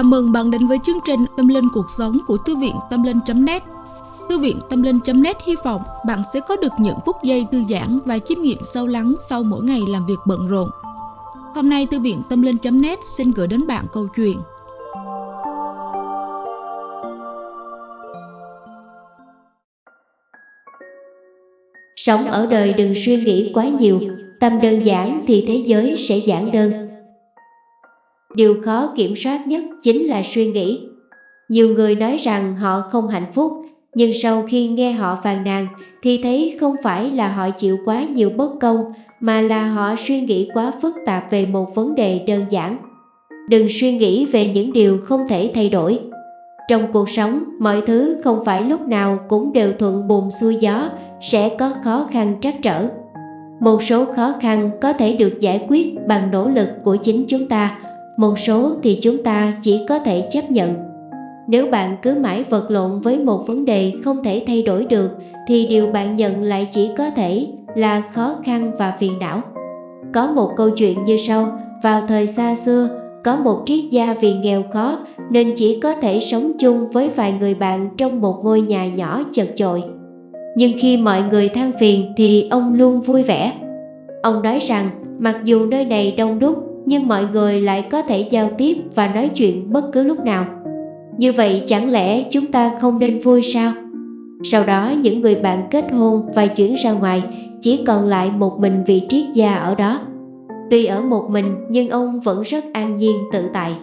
Chào mừng bạn đến với chương trình Tâm Linh Cuộc Sống của Thư viện Tâm Linh.net Thư viện Tâm Linh.net hy vọng bạn sẽ có được những phút giây thư giãn và chiêm nghiệm sâu lắng sau mỗi ngày làm việc bận rộn. Hôm nay Thư viện Tâm Linh.net xin gửi đến bạn câu chuyện Sống ở đời đừng suy nghĩ quá nhiều, tâm đơn giản thì thế giới sẽ giản đơn. Điều khó kiểm soát nhất chính là suy nghĩ. Nhiều người nói rằng họ không hạnh phúc, nhưng sau khi nghe họ phàn nàn thì thấy không phải là họ chịu quá nhiều bất công mà là họ suy nghĩ quá phức tạp về một vấn đề đơn giản. Đừng suy nghĩ về những điều không thể thay đổi. Trong cuộc sống, mọi thứ không phải lúc nào cũng đều thuận buồm xuôi gió, sẽ có khó khăn trắc trở. Một số khó khăn có thể được giải quyết bằng nỗ lực của chính chúng ta, một số thì chúng ta chỉ có thể chấp nhận. Nếu bạn cứ mãi vật lộn với một vấn đề không thể thay đổi được thì điều bạn nhận lại chỉ có thể là khó khăn và phiền não. Có một câu chuyện như sau, vào thời xa xưa, có một triết gia vì nghèo khó nên chỉ có thể sống chung với vài người bạn trong một ngôi nhà nhỏ chật chội. Nhưng khi mọi người than phiền thì ông luôn vui vẻ. Ông nói rằng mặc dù nơi này đông đúc nhưng mọi người lại có thể giao tiếp và nói chuyện bất cứ lúc nào. Như vậy chẳng lẽ chúng ta không nên vui sao? Sau đó, những người bạn kết hôn và chuyển ra ngoài chỉ còn lại một mình vị triết gia ở đó. Tuy ở một mình, nhưng ông vẫn rất an nhiên, tự tại.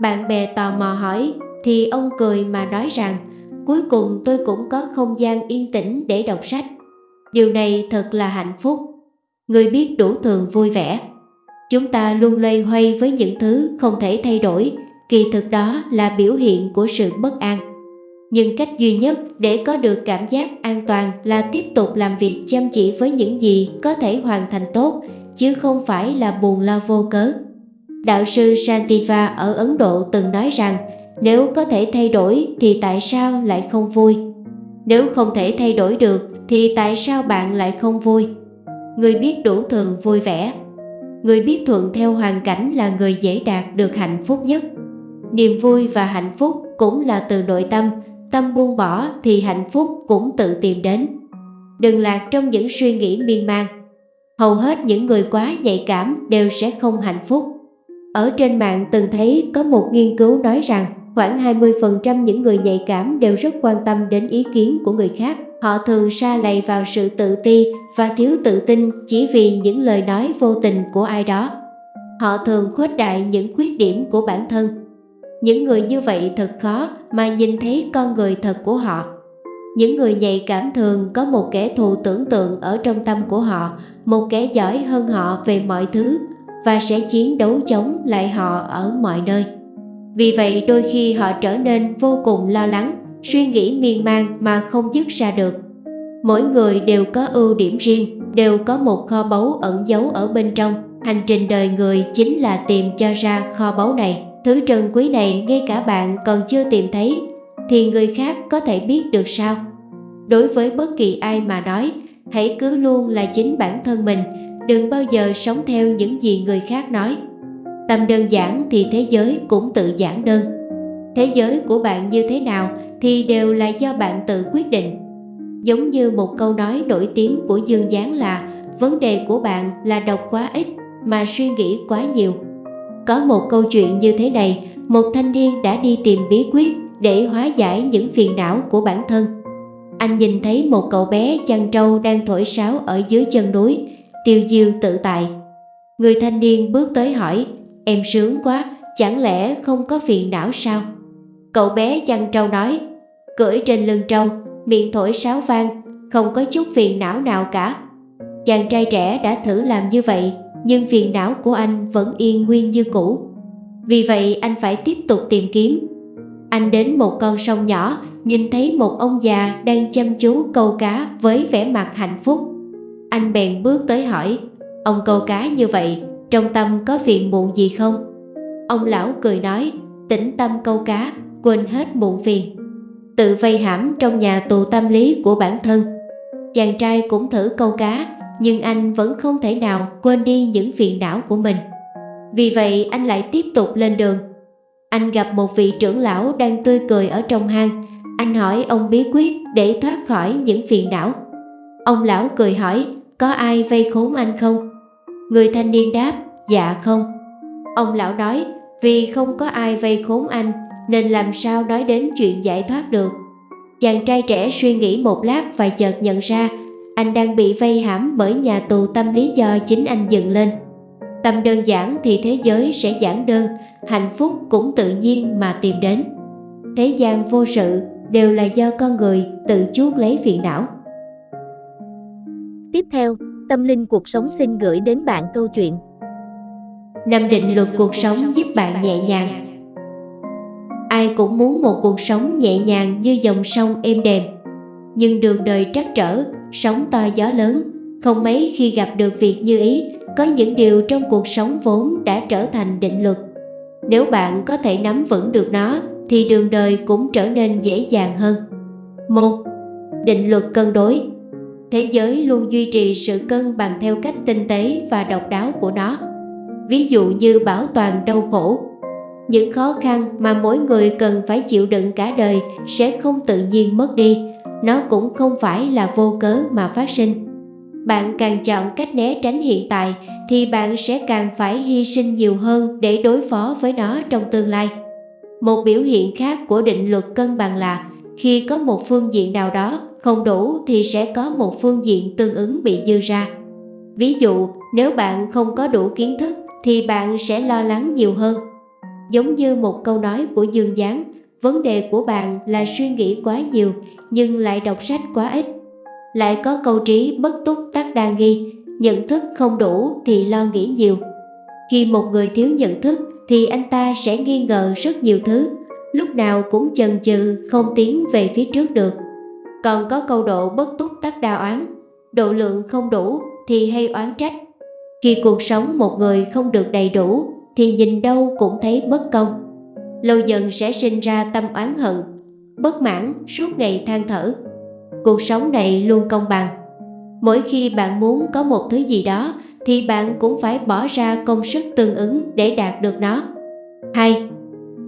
Bạn bè tò mò hỏi, thì ông cười mà nói rằng, cuối cùng tôi cũng có không gian yên tĩnh để đọc sách. Điều này thật là hạnh phúc. Người biết đủ thường vui vẻ. Chúng ta luôn loay hoay với những thứ không thể thay đổi, kỳ thực đó là biểu hiện của sự bất an. Nhưng cách duy nhất để có được cảm giác an toàn là tiếp tục làm việc chăm chỉ với những gì có thể hoàn thành tốt, chứ không phải là buồn lo vô cớ. Đạo sư Santiva ở Ấn Độ từng nói rằng nếu có thể thay đổi thì tại sao lại không vui? Nếu không thể thay đổi được thì tại sao bạn lại không vui? Người biết đủ thường vui vẻ Người biết thuận theo hoàn cảnh là người dễ đạt được hạnh phúc nhất. Niềm vui và hạnh phúc cũng là từ nội tâm, tâm buông bỏ thì hạnh phúc cũng tự tìm đến. Đừng lạc trong những suy nghĩ miên man. Hầu hết những người quá nhạy cảm đều sẽ không hạnh phúc. Ở trên mạng từng thấy có một nghiên cứu nói rằng khoảng 20% những người nhạy cảm đều rất quan tâm đến ý kiến của người khác Họ thường sa lầy vào sự tự ti và thiếu tự tin chỉ vì những lời nói vô tình của ai đó. Họ thường khuếch đại những khuyết điểm của bản thân. Những người như vậy thật khó mà nhìn thấy con người thật của họ. Những người nhạy cảm thường có một kẻ thù tưởng tượng ở trong tâm của họ, một kẻ giỏi hơn họ về mọi thứ và sẽ chiến đấu chống lại họ ở mọi nơi. Vì vậy đôi khi họ trở nên vô cùng lo lắng suy nghĩ miên man mà không dứt ra được. Mỗi người đều có ưu điểm riêng, đều có một kho báu ẩn giấu ở bên trong. Hành trình đời người chính là tìm cho ra kho báu này. Thứ trân quý này ngay cả bạn còn chưa tìm thấy, thì người khác có thể biết được sao? Đối với bất kỳ ai mà nói, hãy cứ luôn là chính bản thân mình, đừng bao giờ sống theo những gì người khác nói. Tâm đơn giản thì thế giới cũng tự giản đơn. Thế giới của bạn như thế nào thì đều là do bạn tự quyết định. Giống như một câu nói nổi tiếng của Dương Giáng là vấn đề của bạn là đọc quá ít mà suy nghĩ quá nhiều. Có một câu chuyện như thế này, một thanh niên đã đi tìm bí quyết để hóa giải những phiền não của bản thân. Anh nhìn thấy một cậu bé chăn trâu đang thổi sáo ở dưới chân núi, tiêu diêu tự tại. Người thanh niên bước tới hỏi, em sướng quá, chẳng lẽ không có phiền não sao? Cậu bé chăn trâu nói, cưỡi trên lưng trâu, miệng thổi sáo vang, không có chút phiền não nào cả. Chàng trai trẻ đã thử làm như vậy, nhưng phiền não của anh vẫn yên nguyên như cũ. Vì vậy anh phải tiếp tục tìm kiếm. Anh đến một con sông nhỏ, nhìn thấy một ông già đang chăm chú câu cá với vẻ mặt hạnh phúc. Anh bèn bước tới hỏi, ông câu cá như vậy, trong tâm có phiền muộn gì không? Ông lão cười nói, tĩnh tâm câu cá, quên hết muộn phiền tự vây hãm trong nhà tù tâm lý của bản thân. Chàng trai cũng thử câu cá, nhưng anh vẫn không thể nào quên đi những phiền não của mình. Vì vậy anh lại tiếp tục lên đường. Anh gặp một vị trưởng lão đang tươi cười ở trong hang. Anh hỏi ông bí quyết để thoát khỏi những phiền não. Ông lão cười hỏi, có ai vây khốn anh không? Người thanh niên đáp, dạ không. Ông lão nói, vì không có ai vây khốn anh, nên làm sao nói đến chuyện giải thoát được. Chàng trai trẻ suy nghĩ một lát và chợt nhận ra anh đang bị vây hãm bởi nhà tù tâm lý do chính anh dựng lên. Tâm đơn giản thì thế giới sẽ giản đơn, hạnh phúc cũng tự nhiên mà tìm đến. Thế gian vô sự đều là do con người tự chuốc lấy phiền não. Tiếp theo, Tâm Linh Cuộc Sống xin gửi đến bạn câu chuyện. Năm định luật cuộc sống giúp bạn nhẹ nhàng. Ai cũng muốn một cuộc sống nhẹ nhàng như dòng sông êm đềm. Nhưng đường đời trắc trở, sóng to gió lớn Không mấy khi gặp được việc như ý Có những điều trong cuộc sống vốn đã trở thành định luật. Nếu bạn có thể nắm vững được nó Thì đường đời cũng trở nên dễ dàng hơn. Một Định luật cân đối. Thế giới luôn duy trì sự cân bằng theo cách tinh tế và độc đáo của nó. Ví dụ như bảo toàn đau khổ. Những khó khăn mà mỗi người cần phải chịu đựng cả đời sẽ không tự nhiên mất đi. Nó cũng không phải là vô cớ mà phát sinh. Bạn càng chọn cách né tránh hiện tại thì bạn sẽ càng phải hy sinh nhiều hơn để đối phó với nó trong tương lai. Một biểu hiện khác của định luật cân bằng là khi có một phương diện nào đó không đủ thì sẽ có một phương diện tương ứng bị dư ra. Ví dụ, nếu bạn không có đủ kiến thức thì bạn sẽ lo lắng nhiều hơn. Giống như một câu nói của Dương Giáng vấn đề của bạn là suy nghĩ quá nhiều nhưng lại đọc sách quá ít. Lại có câu trí bất túc tắc đa nghi, nhận thức không đủ thì lo nghĩ nhiều. Khi một người thiếu nhận thức thì anh ta sẽ nghi ngờ rất nhiều thứ, lúc nào cũng chần chừ không tiến về phía trước được còn có câu độ bất túc tắc đa oán độ lượng không đủ thì hay oán trách khi cuộc sống một người không được đầy đủ thì nhìn đâu cũng thấy bất công. Lâu dần sẽ sinh ra tâm oán hận, bất mãn suốt ngày than thở. Cuộc sống này luôn công bằng. Mỗi khi bạn muốn có một thứ gì đó thì bạn cũng phải bỏ ra công sức tương ứng để đạt được nó. 2.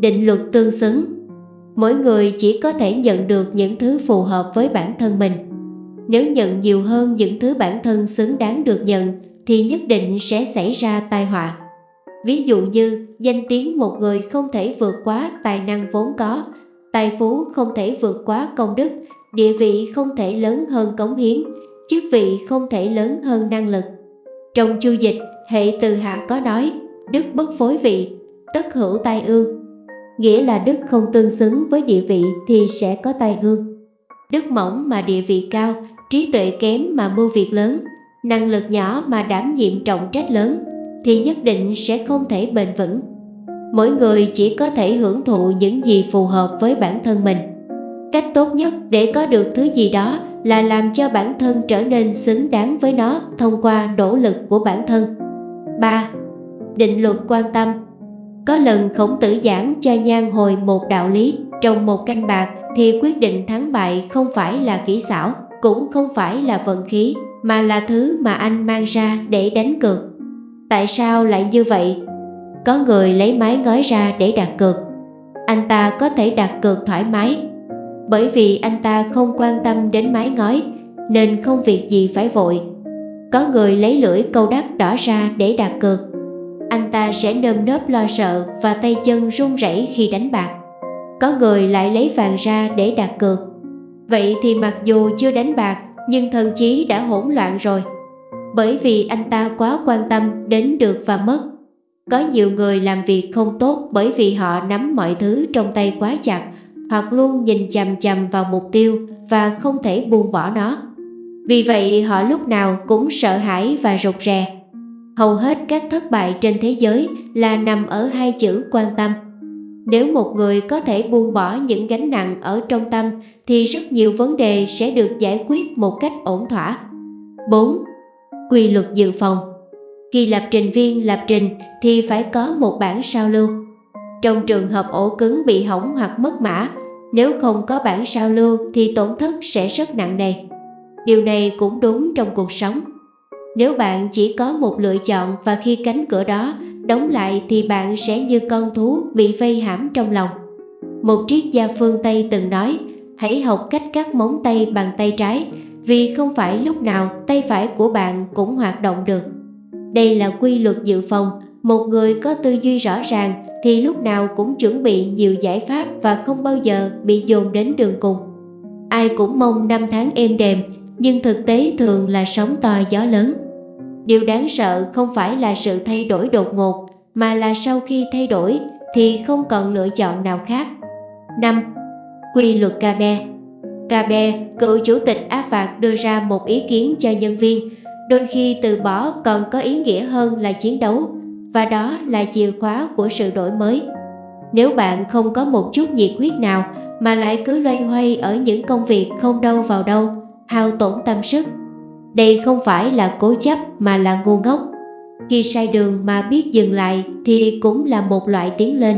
Định luật tương xứng Mỗi người chỉ có thể nhận được những thứ phù hợp với bản thân mình. Nếu nhận nhiều hơn những thứ bản thân xứng đáng được nhận thì nhất định sẽ xảy ra tai họa. Ví dụ như danh tiếng một người không thể vượt quá tài năng vốn có, tài phú không thể vượt quá công đức, địa vị không thể lớn hơn cống hiến, chức vị không thể lớn hơn năng lực. Trong chu dịch, hệ từ hạ có nói, đức bất phối vị, tất hữu tai ương. Nghĩa là đức không tương xứng với địa vị thì sẽ có tai ương. Đức mỏng mà địa vị cao, trí tuệ kém mà mưu việc lớn, năng lực nhỏ mà đảm nhiệm trọng trách lớn thì nhất định sẽ không thể bền vững. Mỗi người chỉ có thể hưởng thụ những gì phù hợp với bản thân mình. Cách tốt nhất để có được thứ gì đó là làm cho bản thân trở nên xứng đáng với nó thông qua nỗ lực của bản thân. 3. Định luật quan tâm có lần khổng tử giảng cho nhan hồi một đạo lý trong một canh bạc thì quyết định thắng bại không phải là kỹ xảo, cũng không phải là vận khí, mà là thứ mà anh mang ra để đánh cược. Tại sao lại như vậy? Có người lấy máy ngói ra để đặt cược. Anh ta có thể đặt cược thoải mái. Bởi vì anh ta không quan tâm đến máy ngói nên không việc gì phải vội. Có người lấy lưỡi câu đắt đỏ ra để đặt cược. Anh ta sẽ nơm nớp lo sợ và tay chân run rẩy khi đánh bạc. Có người lại lấy vàng ra để đặt cược. Vậy thì mặc dù chưa đánh bạc, nhưng thần trí đã hỗn loạn rồi bởi vì anh ta quá quan tâm đến được và mất. Có nhiều người làm việc không tốt bởi vì họ nắm mọi thứ trong tay quá chặt, hoặc luôn nhìn chằm chằm vào mục tiêu và không thể buông bỏ nó. Vì vậy họ lúc nào cũng sợ hãi và rụt rè. Hầu hết các thất bại trên thế giới là nằm ở hai chữ quan tâm. Nếu một người có thể buông bỏ những gánh nặng ở trong tâm thì rất nhiều vấn đề sẽ được giải quyết một cách ổn thỏa. 4 quy luật dự phòng. Khi lập trình viên lập trình thì phải có một bản sao lưu. Trong trường hợp ổ cứng bị hỏng hoặc mất mã, nếu không có bản sao lưu thì tổn thất sẽ rất nặng nề. Điều này cũng đúng trong cuộc sống. Nếu bạn chỉ có một lựa chọn và khi cánh cửa đó đóng lại thì bạn sẽ như con thú bị vây hãm trong lòng. Một triết gia phương Tây từng nói, hãy học cách cắt móng tay bằng tay trái, vì không phải lúc nào tay phải của bạn cũng hoạt động được. Đây là quy luật dự phòng, một người có tư duy rõ ràng thì lúc nào cũng chuẩn bị nhiều giải pháp và không bao giờ bị dồn đến đường cùng. Ai cũng mong năm tháng êm đềm, nhưng thực tế thường là sóng to gió lớn. Điều đáng sợ không phải là sự thay đổi đột ngột, mà là sau khi thay đổi thì không còn lựa chọn nào khác. 5. Quy luật Kabe Kabe, cựu chủ tịch Áp Phạt đưa ra một ý kiến cho nhân viên, đôi khi từ bỏ còn có ý nghĩa hơn là chiến đấu, và đó là chìa khóa của sự đổi mới. Nếu bạn không có một chút nhiệt huyết nào mà lại cứ loay hoay ở những công việc không đâu vào đâu, hao tổn tâm sức, đây không phải là cố chấp mà là ngu ngốc. Khi sai đường mà biết dừng lại thì cũng là một loại tiến lên.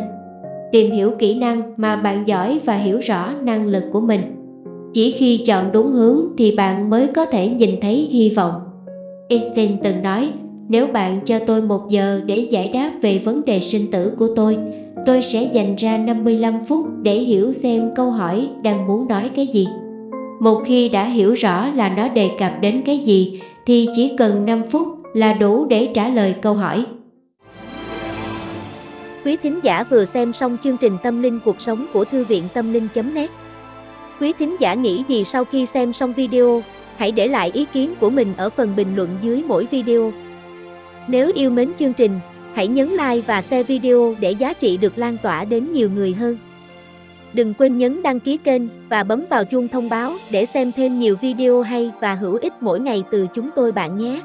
Tìm hiểu kỹ năng mà bạn giỏi và hiểu rõ năng lực của mình. Chỉ khi chọn đúng hướng thì bạn mới có thể nhìn thấy hy vọng. Einstein từng nói, nếu bạn cho tôi một giờ để giải đáp về vấn đề sinh tử của tôi, tôi sẽ dành ra 55 phút để hiểu xem câu hỏi đang muốn nói cái gì. Một khi đã hiểu rõ là nó đề cập đến cái gì thì chỉ cần 5 phút là đủ để trả lời câu hỏi. Quý thính giả vừa xem xong chương trình Tâm linh cuộc sống của Thư viện Tâm linh.net Quý thính giả nghĩ gì sau khi xem xong video, hãy để lại ý kiến của mình ở phần bình luận dưới mỗi video. Nếu yêu mến chương trình, hãy nhấn like và share video để giá trị được lan tỏa đến nhiều người hơn. Đừng quên nhấn đăng ký kênh và bấm vào chuông thông báo để xem thêm nhiều video hay và hữu ích mỗi ngày từ chúng tôi bạn nhé.